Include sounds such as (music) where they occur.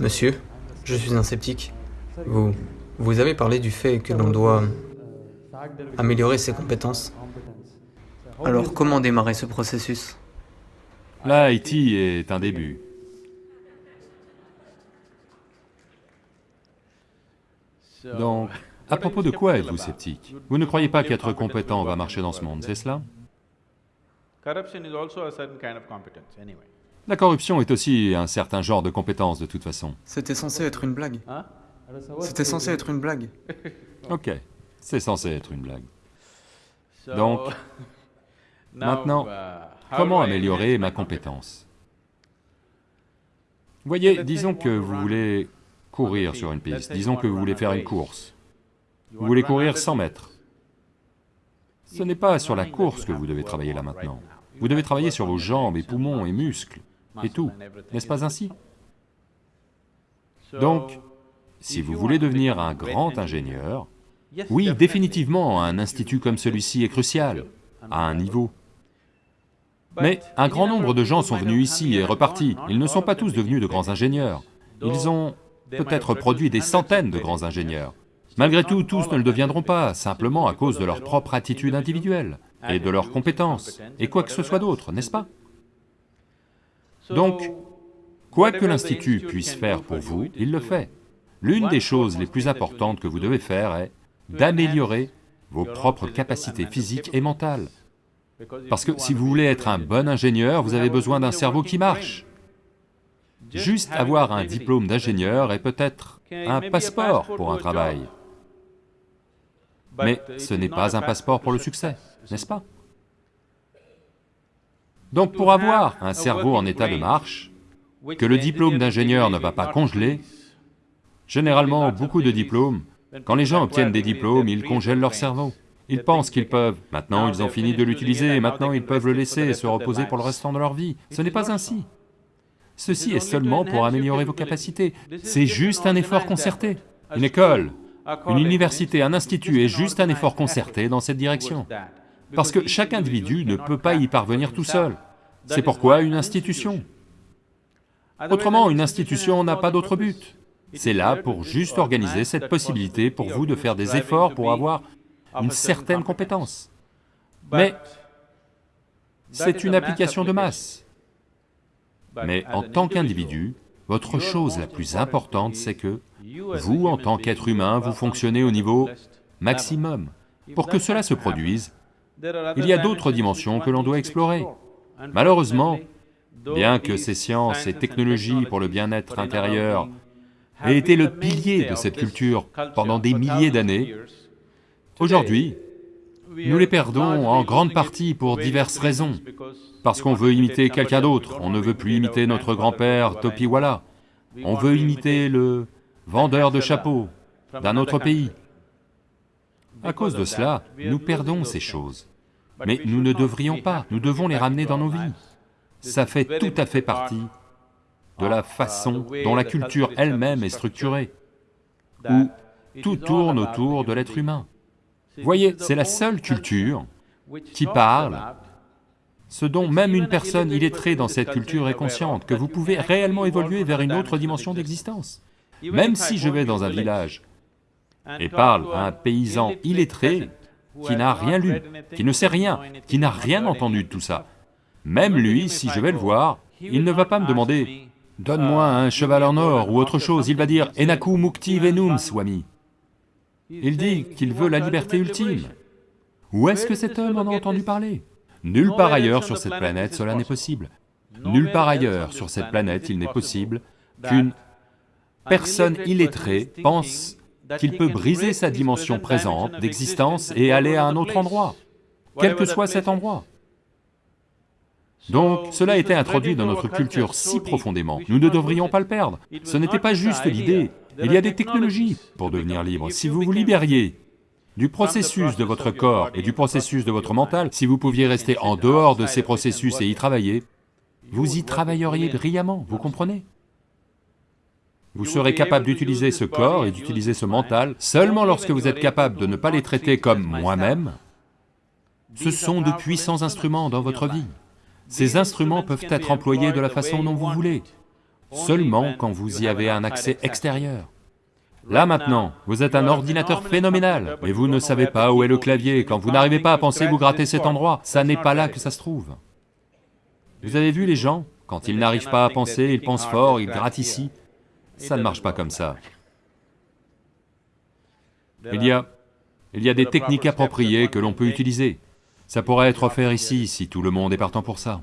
Monsieur, je suis un sceptique. Vous, vous avez parlé du fait que l'on doit améliorer ses compétences. Alors comment démarrer ce processus? Là, Haïti est un début. Donc, à propos de quoi êtes-vous sceptique? Vous ne croyez pas qu'être compétent va marcher dans ce monde, c'est cela? La corruption est aussi un certain genre de compétence de toute façon. C'était censé être une blague. C'était censé être une blague. (laughs) Ok, c'est censé être une blague. Donc, (laughs) maintenant, comment améliorer ma compétence? Voyez, disons que vous voulez courir sur une piste, disons que vous voulez faire une course. Vous voulez courir 100 mètres. Ce n'est pas sur la course que vous devez travailler là maintenant. Vous devez travailler sur vos jambes et poumons et muscles et tout, n'est-ce pas ainsi Donc, si vous voulez devenir un grand ingénieur, oui, définitivement, un institut comme celui-ci est crucial, à un niveau. Mais un grand nombre de gens sont venus ici et repartis, ils ne sont pas tous devenus de grands ingénieurs. Ils ont peut-être produit des centaines de grands ingénieurs. Malgré tout, tous ne le deviendront pas, simplement à cause de leur propre attitude individuelle, et de leurs compétences, et quoi que ce soit d'autre, n'est-ce pas? Donc, quoi que l'Institut puisse faire pour vous, il le fait. L'une des choses les plus importantes que vous devez faire est d'améliorer vos propres capacités physiques et mentales. Parce que si vous voulez être un bon ingénieur, vous avez besoin d'un cerveau qui marche. Juste avoir un diplôme d'ingénieur est peut-être un passeport pour un travail. Mais ce n'est pas un passeport pour le succès, n'est-ce pas? Donc pour avoir un cerveau en état de marche, que le diplôme d'ingénieur ne va pas congeler, généralement beaucoup de diplômes, quand les gens obtiennent des diplômes, ils congèlent leur cerveau. Ils pensent qu'ils peuvent, maintenant ils ont fini de l'utiliser, maintenant ils peuvent le laisser et se reposer pour le restant de leur vie. Ce n'est pas ainsi. Ceci est seulement pour améliorer vos capacités, c'est juste un effort concerté. Une école, une université, un institut est juste un effort concerté dans cette direction. Parce que chaque individu ne peut pas y parvenir tout seul. C'est pourquoi une institution. Autrement, une institution n'a pas d'autre but. C'est là pour juste organiser cette possibilité pour vous de faire des efforts pour avoir une certaine compétence. Mais c'est une application de masse. Mais en tant qu'individu, votre chose la plus importante, c'est que vous, en tant qu'être humain, vous fonctionnez au niveau maximum. Pour que cela se produise, il y a d'autres dimensions que l'on doit explorer. Malheureusement, bien que ces sciences et technologies pour le bien-être intérieur aient été le pilier de cette culture pendant des milliers d'années, aujourd'hui, nous les perdons en grande partie pour diverses raisons. Parce qu'on veut imiter quelqu'un d'autre, on ne veut plus imiter notre grand-père Topiwala, on veut imiter le vendeur de chapeaux d'un autre pays. À cause de cela, nous perdons ces choses. Mais nous ne devrions pas, nous devons les ramener dans nos vies. Ça fait tout à fait partie de la façon dont la culture elle-même est structurée, où tout tourne autour de l'être humain. Voyez, c'est la seule culture qui parle ce dont même une personne illettrée dans cette culture est consciente, que vous pouvez réellement évoluer vers une autre dimension d'existence. Même si je vais dans un village et parle à un paysan illettré, qui n'a rien lu, qui ne sait rien, qui n'a rien entendu de tout ça, même lui, si je vais le voir, il ne va pas me demander « donne-moi un cheval en or » ou autre chose, il va dire « Enaku mukti venum, swami ». Il dit qu'il veut la liberté ultime. Où est-ce que cet homme en a entendu parler? Nulle part ailleurs sur cette planète cela n'est possible. Nulle part ailleurs sur cette planète il n'est possible qu'une personne illettrée pense qu'il peut briser sa dimension présente d'existence et aller à un autre endroit, quel que soit cet endroit. Donc, cela a été introduit dans notre culture si profondément, nous ne devrions pas le perdre. Ce n'était pas juste l'idée, il y a des technologies pour devenir libre. Si vous vous libériez du processus de votre corps et du processus de votre mental, si vous pouviez rester en dehors de ces processus et y travailler, vous y travailleriez brillamment, vous comprenez? Vous serez capable d'utiliser ce corps et d'utiliser ce mental seulement lorsque vous êtes capable de ne pas les traiter comme moi-même. Ce sont de puissants instruments dans votre vie. Ces instruments peuvent être employés de la façon dont vous voulez. seulement quand vous y avez un accès extérieur. Là maintenant, vous êtes un ordinateur phénoménal, mais vous ne savez pas où est le clavier, quand vous n'arrivez pas à penser, vous grattez cet endroit, ça n'est pas là que ça se trouve. Vous avez vu les gens? Quand ils n'arrivent pas à penser, ils pensent fort, ils grattent ici. Ça ne marche pas comme ça. Il y a... il y a des techniques appropriées que l'on peut utiliser. Ça pourrait être offert ici, si tout le monde est partant pour ça.